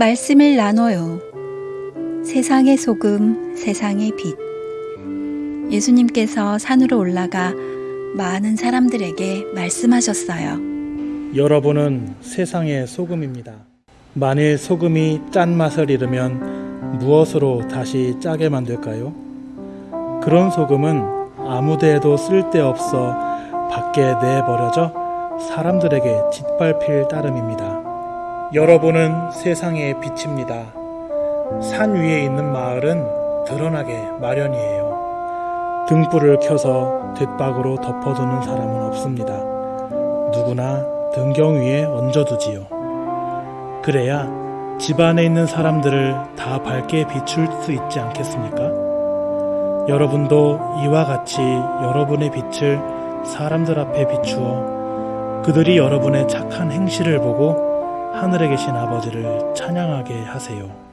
말씀을 나눠요. 세상의 소금, 세상의 빛. 예수님께서 산으로 올라가 많은 사람들에게 말씀하셨어요. 여러분은 세상의 소금입니다. 만일 소금이 짠맛을 잃으면 무엇으로 다시 짜게 만들까요? 그런 소금은 아무데에도 쓸데없어 밖에 내버려져 사람들에게 짓밟힐 따름입니다. 여러분은 세상의 빛입니다. 산 위에 있는 마을은 드러나게 마련이에요. 등불을 켜서 뒷박으로 덮어두는 사람은 없습니다. 누구나 등경 위에 얹어두지요. 그래야 집 안에 있는 사람들을 다 밝게 비출 수 있지 않겠습니까? 여러분도 이와 같이 여러분의 빛을 사람들 앞에 비추어 그들이 여러분의 착한 행실을 보고 하늘에 계신 아버지를 찬양하게 하세요.